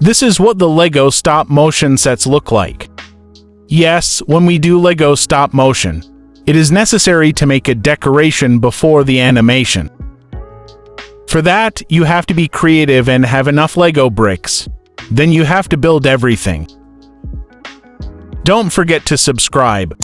This is what the LEGO stop motion sets look like. Yes, when we do LEGO stop motion, it is necessary to make a decoration before the animation. For that, you have to be creative and have enough LEGO bricks. Then you have to build everything. Don't forget to subscribe.